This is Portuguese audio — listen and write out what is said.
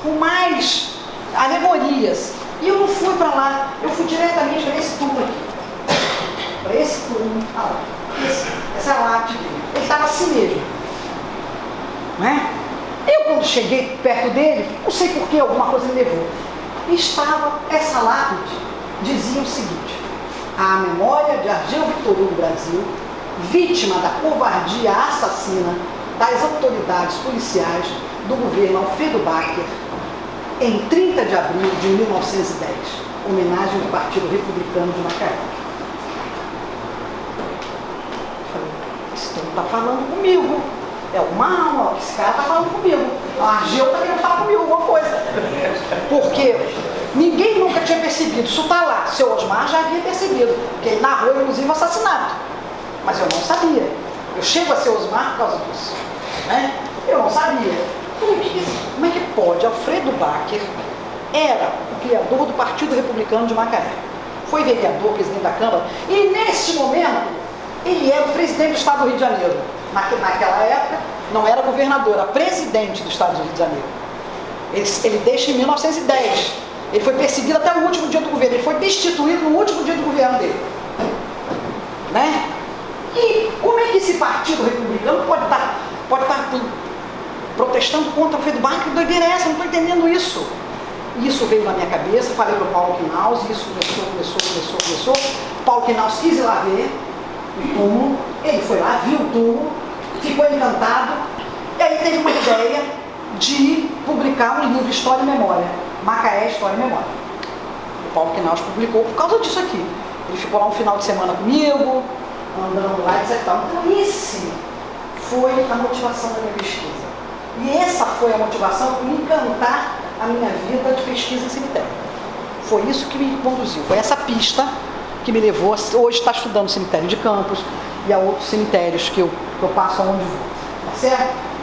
com mais alegorias. E eu não fui para lá, eu fui diretamente para esse túmulo aqui. Para esse túmulo, ah, lá, esse, essa lápide. Ele estava assim mesmo. Não é? Eu, quando cheguei perto dele, não sei por que, alguma coisa me levou. Estava essa lápide, dizia o seguinte: a memória de Argel Vitorino Brasil, vítima da covardia assassina das autoridades policiais do governo Alfredo Bacher, em 30 de abril de 1910, homenagem do Partido Republicano de Macaé. Esse está falando comigo. É uma alma, esse cara está falando comigo. A Argel está querendo falar comigo alguma coisa. Porque ninguém nunca tinha percebido. Isso está lá. Seu Osmar já havia percebido. Porque ele narrou, inclusive, o assassinato. Mas eu não sabia. Eu chego a ser Osmar por causa disso. Né? Eu não sabia. Como é que pode? Era o criador do Partido Republicano de Macaé. Foi vereador, presidente da Câmara, e nesse momento ele era o presidente do Estado do Rio de Janeiro. Naquela época, não era governador, era presidente do Estado do Rio de Janeiro. Ele, ele deixa em 1910. Ele foi perseguido até o último dia do governo. Ele foi destituído no último dia do governo dele. Né? E como é que esse partido republicano pode estar, pode estar protestando contra o feedback, que doideira é essa? Não estou entendendo isso. Isso veio na minha cabeça, falei para o Paulo Knaus, isso começou, começou, começou, começou. Paulo Knaus quis ir lá ver o túmulo, ele foi lá, viu o túmulo, ficou encantado, e aí teve uma ideia de publicar um livro História e Memória, Macaé, História e Memória. O Paulo Knaus publicou por causa disso aqui. Ele ficou lá um final de semana comigo, andando lá, etc. Então, esse foi a motivação da minha pesquisa. E essa foi a motivação para me encantar a minha vida de pesquisa em cemitério. Foi isso que me conduziu, foi essa pista que me levou a hoje estar estudando cemitério de Campos e a outros cemitérios que eu, que eu passo aonde vou. Tá certo?